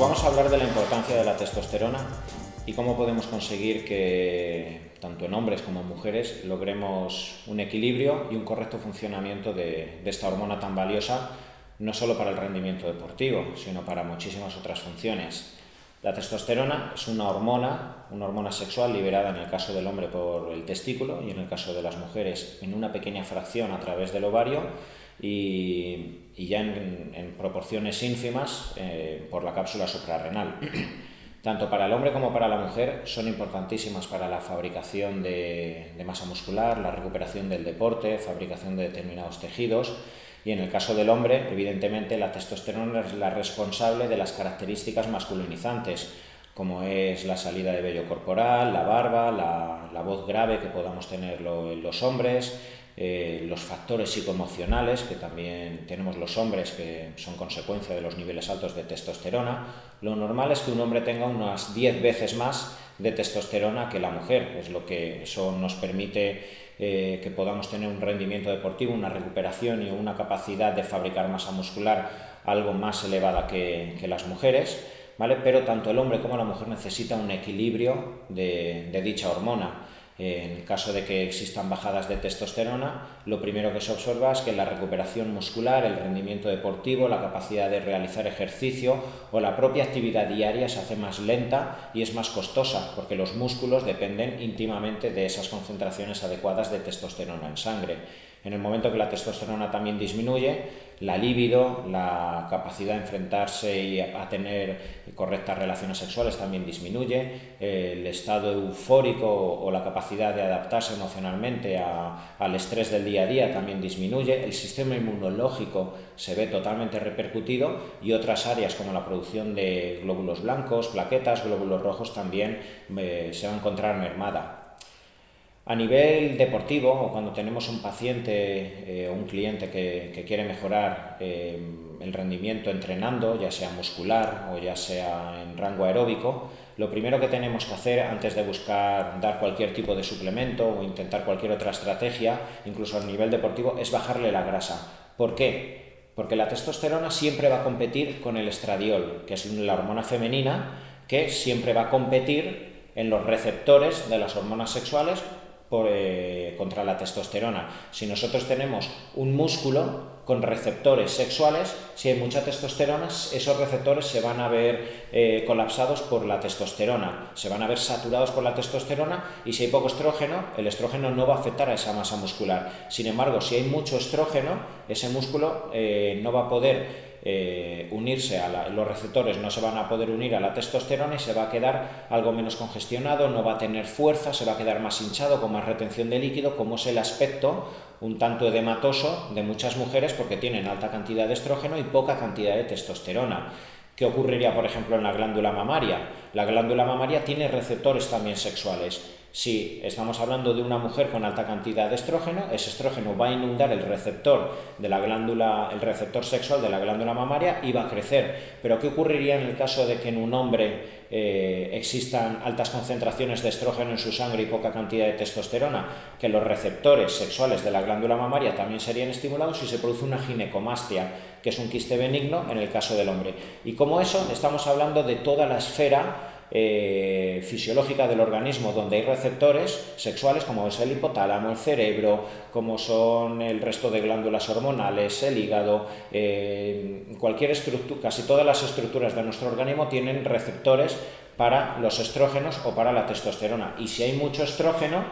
vamos a hablar de la importancia de la testosterona y cómo podemos conseguir que tanto en hombres como en mujeres logremos un equilibrio y un correcto funcionamiento de, esta hormona tan valiosa, no solo para el rendimiento deportivo, sino para muchísimas otras funciones. La testosterona es una hormona, una hormona sexual liberada en el caso del hombre por el testículo y en el caso de las mujeres en una pequeña fracción a través del ovario y, ya en, proporciones ínfimas eh, por la cápsula suprarrenal. Tanto para el hombre como para la mujer son importantísimas para la fabricación de, de masa muscular, la recuperación del deporte, fabricación de determinados tejidos y en el caso del hombre, evidentemente, la testosterona es la responsable de las características masculinizantes, como es la salida de vello corporal, la barba, la, la voz grave que podamos tener en los hombres, eh, los factores psicoemocionales que también tenemos los hombres que son consecuencia de los niveles altos de testosterona. Lo normal es que un hombre tenga unas 10 veces más de testosterona que la mujer, es lo que eso nos permite eh, que podamos tener un rendimiento deportivo, una recuperación y una capacidad de fabricar masa muscular algo más elevada que, las mujeres. ¿Vale? Pero tanto el hombre como la mujer necesita un equilibrio de dicha hormona. En caso de que existan bajadas de testosterona, lo primero que se observa es que la recuperación muscular, el rendimiento deportivo, la capacidad de realizar ejercicio o la propia actividad diaria se hace más lenta y es más costosa, porque los músculos dependen íntimamente de esas concentraciones adecuadas de testosterona en sangre. En el momento que la testosterona también disminuye, la libido, la capacidad de enfrentarse y a tener correctas relaciones sexuales también disminuye, el estado eufórico o la capacidad de adaptarse emocionalmente al estrés del día a día también disminuye, el sistema inmunológico se ve totalmente repercutido y otras áreas como la producción de glóbulos blancos, plaquetas, glóbulos rojos también eh, se va a encontrar mermada. A nivel deportivo, o cuando tenemos un paciente eh, o un cliente que, quiere mejorar eh, el rendimiento entrenando, ya sea muscular o ya sea en rango aeróbico, lo primero que tenemos que hacer antes de buscar dar cualquier tipo de suplemento o intentar cualquier otra estrategia, incluso a nivel deportivo, es bajarle la grasa. ¿Por qué? Porque la testosterona siempre va a competir con el estradiol, que es la hormona femenina, que siempre va a competir en los receptores de las hormonas sexuales eh, contra la testosterona. Si nosotros tenemos un músculo con receptores sexuales, si hay mucha testosterona, esos receptores se van a ver eh, colapsados por la testosterona, se van a ver saturados por la testosterona y si hay poco estrógeno, el estrógeno no va a afectar a esa masa muscular. Sin embargo, si hay mucho estrógeno, ese músculo eh, no va a poder eh, unirse a los receptores no se van a poder unir a la testosterona y se va a quedar algo menos congestionado, no va a tener fuerza, se va a quedar más hinchado, con más retención de líquido, como es el aspecto un tanto edematoso de muchas mujeres porque tienen alta cantidad de estrógeno y poca cantidad de testosterona. ¿Qué ocurriría, por ejemplo, en la glándula mamaria? La glándula mamaria tiene receptores también sexuales si estamos hablando de una mujer con alta cantidad de estrógeno, ese estrógeno va a inundar el receptor de la glándula, el receptor sexual de la glándula mamaria y va a crecer. Pero ¿qué ocurriría en el caso de que en un hombre eh, existan altas concentraciones de estrógeno en su sangre y poca cantidad de testosterona? Que los receptores sexuales de la glándula mamaria también serían estimulados y se produce una ginecomastia, que es un quiste benigno en el caso del hombre. Y como eso, estamos hablando de toda la esfera eh, fisiológica del organismo donde hay receptores sexuales como es el hipotálamo, el cerebro, como son el resto de glándulas hormonales, el hígado, eh, cualquier estructura, casi todas las estructuras de nuestro organismo tienen receptores para los estrógenos o para la testosterona. Y si hay mucho estrógeno,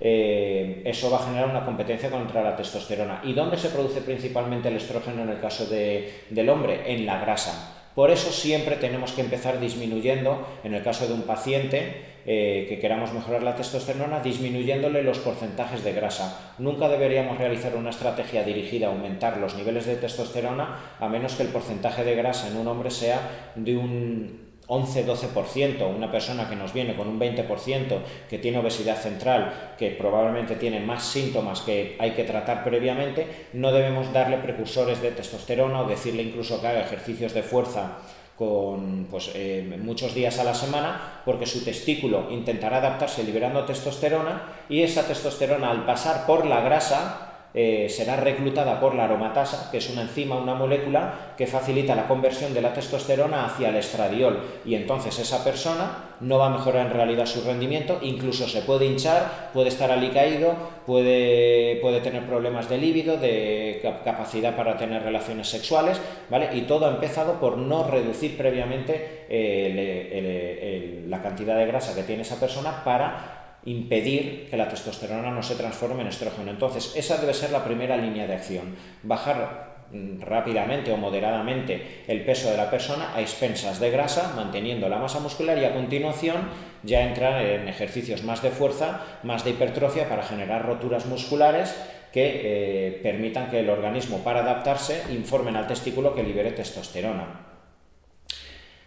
eh, eso va a generar una competencia contra la testosterona. ¿Y dónde se produce principalmente el estrógeno en el caso del hombre? En la grasa. Por eso siempre tenemos que empezar disminuyendo, en el caso de un paciente eh, que queramos mejorar la testosterona, disminuyéndole los porcentajes de grasa. Nunca deberíamos realizar una estrategia dirigida a aumentar los niveles de testosterona a menos que el porcentaje de grasa en un hombre sea de un 11-12%, una persona que nos viene con un 20%, que tiene obesidad central, que probablemente tiene más síntomas que hay que tratar previamente, no debemos darle precursores de testosterona o decirle incluso que haga ejercicios de fuerza con pues, eh, muchos días a la semana, porque su testículo intentará adaptarse liberando testosterona y esa testosterona al pasar por la grasa eh, será reclutada por la aromatasa, que es una enzima, una molécula que facilita la conversión de la testosterona hacia el estradiol y entonces esa persona no va a mejorar en realidad su rendimiento, incluso se puede hinchar, puede estar alicaído, puede, puede tener problemas de líbido, de capacidad para tener relaciones sexuales, ¿vale? Y todo ha empezado por no reducir previamente eh, la cantidad de grasa que tiene esa persona para impedir que la testosterona no se transforme en estrógeno. Entonces, esa debe ser la primera línea de acción. Bajar mm, rápidamente o moderadamente el peso de la persona a expensas de grasa, manteniendo la masa muscular y a continuación ya entrar en ejercicios más de fuerza, más de hipertrofia para generar roturas musculares que eh, permitan que el organismo, para adaptarse, informen al testículo que libere testosterona.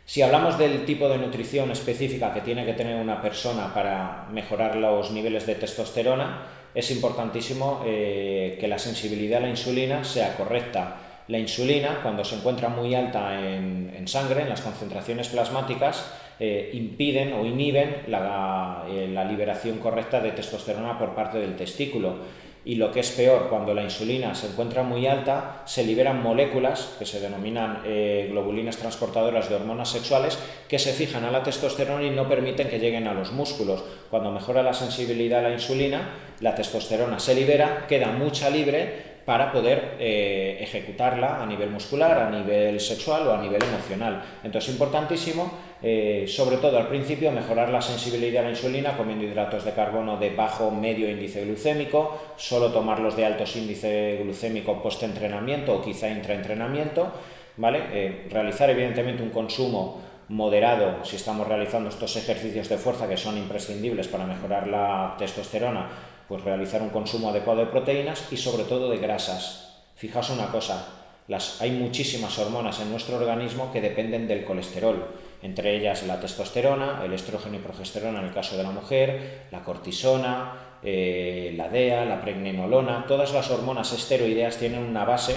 Si hablamos del tipo de nutrición específica que tiene que tener una persona para mejorar los niveles de testosterona, es importantísimo eh, que la sensibilidad a la insulina sea correcta. La insulina, cuando se encuentra muy alta en, sangre, en las concentraciones plasmáticas, eh, impiden o inhiben la, eh, la liberación correcta de testosterona por parte del testículo y lo que es peor, cuando la insulina se encuentra muy alta, se liberan moléculas que se denominan eh, globulinas transportadoras de hormonas sexuales que se fijan a la testosterona y no permiten que lleguen a los músculos. Cuando mejora la sensibilidad a la insulina, la testosterona se libera, queda mucha libre para poder eh, ejecutarla a nivel muscular, a nivel sexual o a nivel emocional. Entonces es importantísimo, eh, sobre todo al principio, mejorar la sensibilidad a la insulina comiendo hidratos de carbono de bajo medio índice glucémico, solo tomarlos de altos índice glucémico post-entrenamiento o quizá intraentrenamiento, ¿vale? Eh, realizar evidentemente un consumo moderado si estamos realizando estos ejercicios de fuerza que son imprescindibles para mejorar la testosterona pues realizar un consumo adecuado de proteínas y sobre todo de grasas. Fijaos una cosa, las, hay muchísimas hormonas en nuestro organismo que dependen del colesterol, entre ellas la testosterona, el estrógeno y progesterona en el caso de la mujer, la cortisona, eh, la DEA, la pregnenolona, todas las hormonas esteroideas tienen una base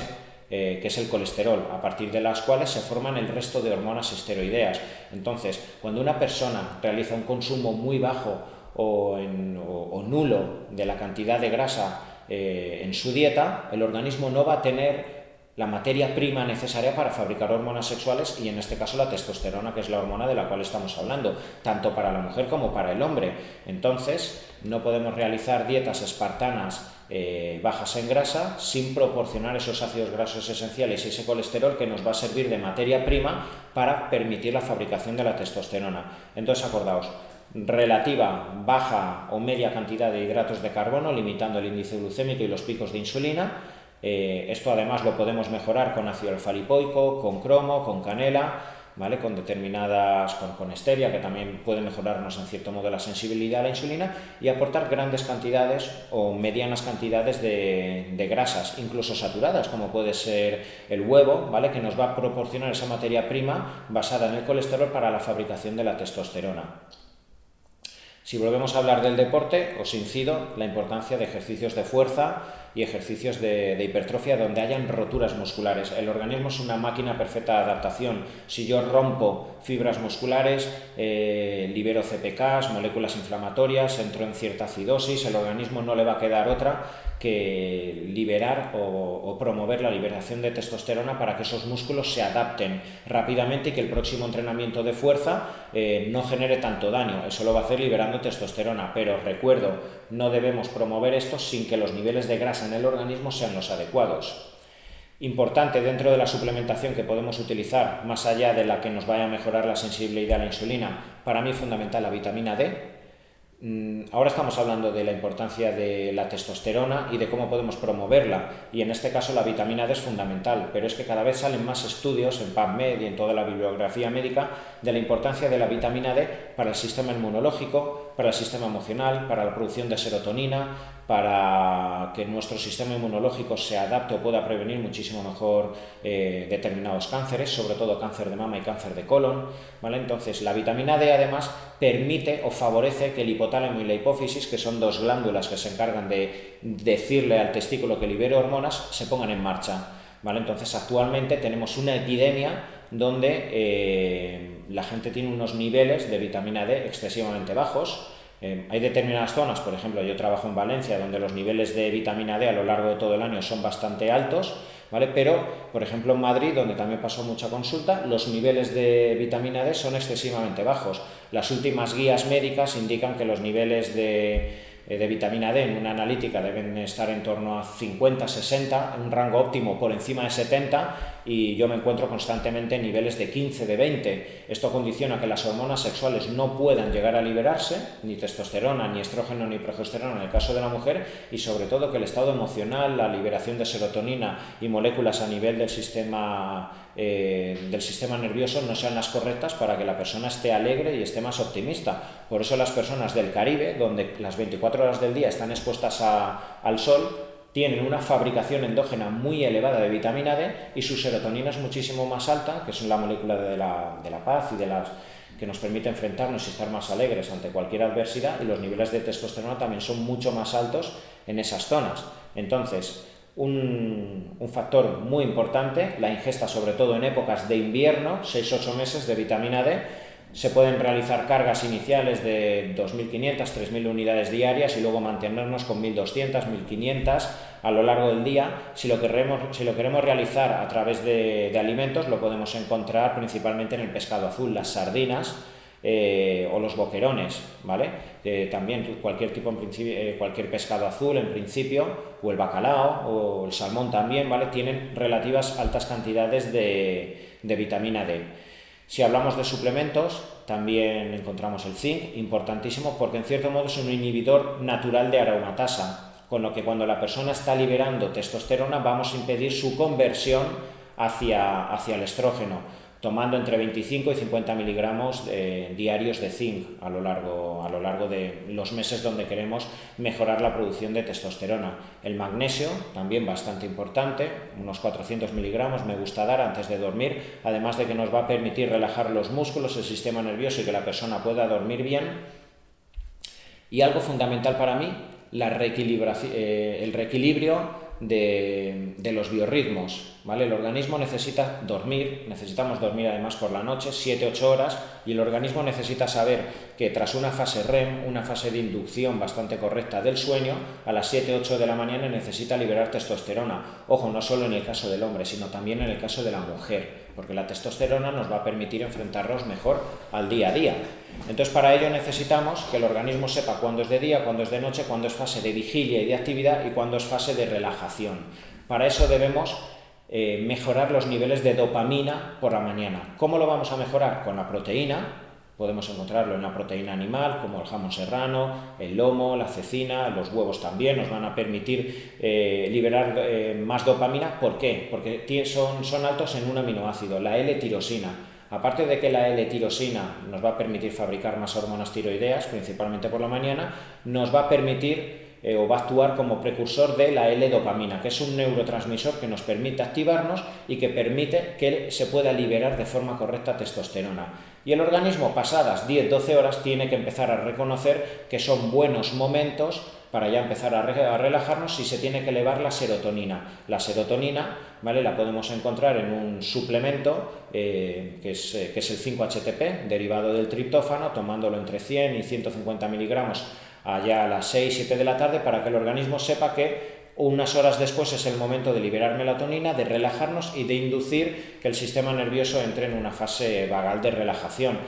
eh, que es el colesterol, a partir de las cuales se forman el resto de hormonas esteroideas. Entonces, cuando una persona realiza un consumo muy bajo o, nulo de la cantidad de grasa eh, en su dieta, el organismo no va a tener la materia prima necesaria para fabricar hormonas sexuales y en este caso la testosterona, que es la hormona de la cual estamos hablando, tanto para la mujer como para el hombre. Entonces, no podemos realizar dietas espartanas eh, bajas en grasa sin proporcionar esos ácidos grasos esenciales y ese colesterol que nos va a servir de materia prima para permitir la fabricación de la testosterona. Entonces, acordaos, relativa baja o media cantidad de hidratos de carbono, limitando el índice glucémico y los picos de insulina. Eh, esto además lo podemos mejorar con ácido alfa-lipoico, con cromo, con canela, ¿vale? con determinadas, con, con stevia, que también puede mejorarnos en cierto modo la sensibilidad a la insulina, y aportar grandes cantidades o medianas cantidades de, de grasas, incluso saturadas, como puede ser el huevo, ¿vale? que nos va a proporcionar esa materia prima basada en el colesterol para la fabricación de la testosterona. Si volvemos a hablar del deporte, os incido la importancia de ejercicios de fuerza y ejercicios de, hipertrofia donde hayan roturas musculares. El organismo es una máquina perfecta de adaptación. Si yo rompo fibras musculares, eh, libero CPKs, moléculas inflamatorias, entro en cierta acidosis, el organismo no le va a quedar otra que liberar o, promover la liberación de testosterona para que esos músculos se adapten rápidamente y que el próximo entrenamiento de fuerza eh, no genere tanto daño. Eso lo va a hacer liberando testosterona, pero recuerdo, no debemos promover esto sin que los niveles de grasa en el organismo sean los adecuados. Importante dentro de la suplementación que podemos utilizar, más allá de la que nos vaya a mejorar la sensibilidad a la insulina, para mí es fundamental la vitamina D, Mm, ahora estamos hablando de la importancia de la testosterona y de cómo podemos promoverla, y en este caso la vitamina D es fundamental, pero es que cada vez salen más estudios en PubMed y en toda la bibliografía médica de la importancia de la vitamina D para el sistema inmunológico, para el sistema emocional, para la producción de serotonina, para que nuestro sistema inmunológico se adapte o pueda prevenir muchísimo mejor eh, determinados cánceres, sobre todo cáncer de mama y cáncer de colon. ¿vale? Entonces, la vitamina D además permite o favorece que el hipotálamo y la hipófisis, que son dos glándulas que se encargan de decirle al testículo que libere hormonas, se pongan en marcha. ¿vale? Entonces, actualmente tenemos una epidemia donde eh, la gente tiene unos niveles de vitamina D excesivamente bajos, Eh, hay determinadas zonas, por ejemplo, yo trabajo en Valencia, donde los niveles de vitamina D a lo largo de todo el año son bastante altos, ¿vale? Pero, por ejemplo, en Madrid, donde también pasó mucha consulta, los niveles de vitamina D son excesivamente bajos. Las últimas guías médicas indican que los niveles de eh, de vitamina D en una analítica deben estar en torno a 50, 60, un rango óptimo por encima de 70 y yo me encuentro constantemente en niveles de 15, de 20. Esto condiciona que las hormonas sexuales no puedan llegar a liberarse, ni testosterona, ni estrógeno, ni progesterona en el caso de la mujer y sobre todo que el estado emocional, la liberación de serotonina y moléculas a nivel del sistema eh, del sistema nervioso no sean las correctas para que la persona esté alegre y esté más optimista. Por eso las personas del Caribe, donde las 24 horas del día están expuestas al sol, tienen una fabricación endógena muy elevada de vitamina D y su serotonina es muchísimo más alta, que es la molécula de la, de la paz y de las que nos permite enfrentarnos y estar más alegres ante cualquier adversidad y los niveles de testosterona también son mucho más altos en esas zonas. Entonces, un, factor muy importante, la ingesta sobre todo en épocas de invierno, 6-8 meses de vitamina D. Se pueden realizar cargas iniciales de 2.500, 3.000 unidades diarias y luego mantenernos con 1.200, 1.500 a lo largo del día. Si lo queremos, si lo queremos realizar a través de, alimentos, lo podemos encontrar principalmente en el pescado azul, las sardinas, eh, o los boquerones, ¿vale? también cualquier tipo, en eh, cualquier pescado azul en principio, o el bacalao, o el salmón también, ¿vale? Tienen relativas altas cantidades de, de vitamina D. Si hablamos de suplementos, también encontramos el zinc, importantísimo, porque en cierto modo es un inhibidor natural de aromatasa, con lo que cuando la persona está liberando testosterona vamos a impedir su conversión hacia, hacia el estrógeno tomando entre 25 y 50 miligramos diarios de zinc a lo, largo, a lo largo de los meses donde queremos mejorar la producción de testosterona. El magnesio, también bastante importante, unos 400 miligramos me gusta dar antes de dormir, además de que nos va a permitir relajar los músculos, el sistema nervioso y que la persona pueda dormir bien. Y algo fundamental para mí, la eh, el reequilibrio de, los biorritmos. ¿vale? El organismo necesita dormir, necesitamos dormir además por la noche, 7-8 horas, y el organismo necesita saber que tras una fase REM, una fase de inducción bastante correcta del sueño, a las 7-8 de la mañana necesita liberar testosterona. Ojo, no solo en el caso del hombre, sino también en el caso de la mujer, porque la testosterona nos va a permitir enfrentarnos mejor al día a día. Entonces, para ello necesitamos que el organismo sepa cuándo es de día, cuándo es de noche, cuándo es fase de vigilia y de actividad y cuándo es fase de relajación. Para eso debemos eh, mejorar los niveles de dopamina por la mañana. ¿Cómo lo vamos a mejorar? Con la proteína. Podemos encontrarlo en la proteína animal, como el jamón serrano, el lomo, la cecina, los huevos también nos van a permitir eh, liberar eh, más dopamina. ¿Por qué? Porque son, son altos en un aminoácido, la L-tirosina Aparte de que la L-tirosina nos va a permitir fabricar más hormonas tiroideas, principalmente por la mañana, nos va a permitir eh, o va a actuar como precursor de la L-dopamina, que es un neurotransmisor que nos permite activarnos y que permite que se pueda liberar de forma correcta testosterona. Y el organismo, pasadas 10-12 horas, tiene que empezar a reconocer que son buenos momentos para ya empezar a, relajarnos si se tiene que elevar la serotonina. La serotonina ¿vale? la podemos encontrar en un suplemento eh, que, es, eh, que es el 5-HTP, derivado del triptófano, tomándolo entre 100 y 150 miligramos allá a las 6-7 de la tarde para que el organismo sepa que unas horas después es el momento de liberar melatonina, de relajarnos y de inducir que el sistema nervioso entre en una fase vagal de relajación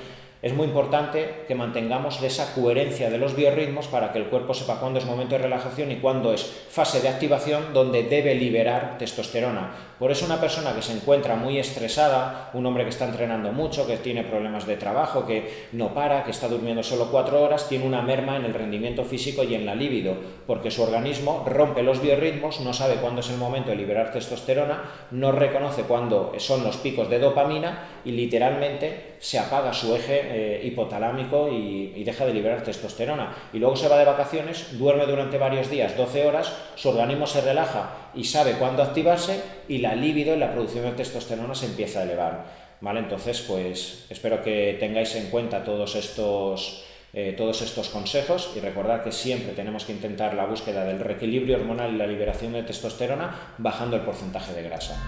es muy importante que mantengamos esa coherencia de los biorritmos para que el cuerpo sepa cuándo es momento de relajación y cuándo es fase de activación donde debe liberar testosterona. Por eso una persona que se encuentra muy estresada, un hombre que está entrenando mucho, que tiene problemas de trabajo, que no para, que está durmiendo solo cuatro horas, tiene una merma en el rendimiento físico y en la libido, porque su organismo rompe los biorritmos, no sabe cuándo es el momento de liberar testosterona, no reconoce cuándo son los picos de dopamina y literalmente se apaga su eje eh, hipotalámico y, deja de liberar testosterona. Y luego se va de vacaciones, duerme durante varios días, 12 horas, su organismo se relaja y sabe cuándo activarse y la libido y la producción de testosterona se empieza a elevar. ¿Vale? Entonces, pues espero que tengáis en cuenta todos estos, eh, todos estos consejos y recordar que siempre tenemos que intentar la búsqueda del reequilibrio hormonal y la liberación de testosterona bajando el porcentaje de grasa.